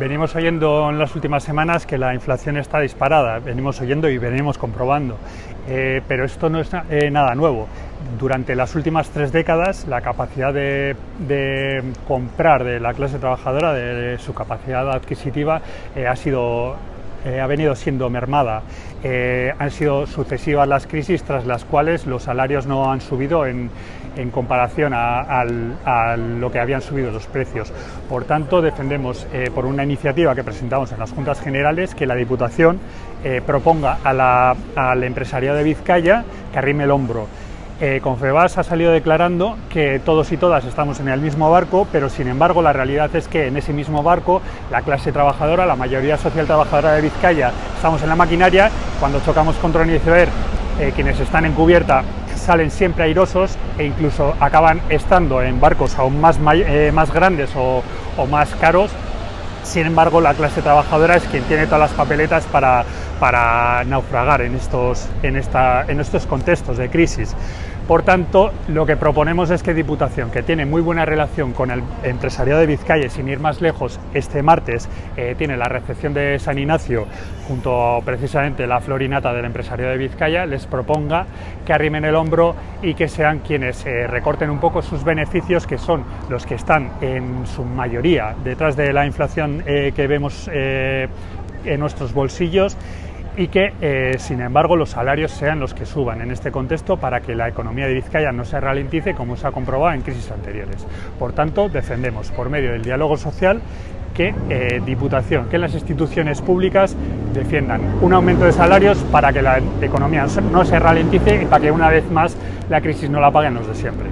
Venimos oyendo en las últimas semanas que la inflación está disparada, venimos oyendo y venimos comprobando, eh, pero esto no es eh, nada nuevo. Durante las últimas tres décadas la capacidad de, comprar de la clase trabajadora, de, su capacidad adquisitiva, eh, ha sido ha venido siendo mermada. han sido sucesivas las crisis tras las cuales los salarios no han subido en, en comparación a, lo que habían subido los precios. Por tanto, defendemos eh, por una iniciativa que presentamos en las Juntas Generales que la Diputación eh, proponga al empresariado de Vizcaya que arrime el hombro. Eh, Confebas ha salido declarando que todos y todas estamos en el mismo barco, pero sin embargo la realidad es que en ese mismo barco la clase trabajadora, la mayoría social trabajadora de Vizcaya, estamos en la maquinaria, cuando chocamos contra un iceberg, quienes están en cubierta salen siempre airosos e incluso acaban estando en barcos aún más, eh, más grandes o, más caros. Sin embargo, la clase trabajadora es quien tiene todas las papeletas para, para naufragar en estos, en, esta, en estos contextos de crisis. Por tanto, lo que proponemos es que Diputación, que tiene muy buena relación con el empresariado de Vizcaya, sin ir más lejos, este martes eh, tiene la recepción de San Ignacio junto a precisamente la florinata del empresariado de Vizcaya, les proponga que arrimen el hombro y que sean quienes eh, recorten un poco sus beneficios, que son los que están en su mayoría detrás de la inflación eh, que vemos en nuestros bolsillos y que, eh, sin embargo, los salarios sean los que suban en este contexto para que la economía de Vizcaya no se ralentice como se ha comprobado en crisis anteriores. Por tanto, defendemos por medio del diálogo social que eh, Diputación, que las instituciones públicas defiendan un aumento de salarios para que la economía no se ralentice y para que una vez más la crisis no la paguen los de siempre.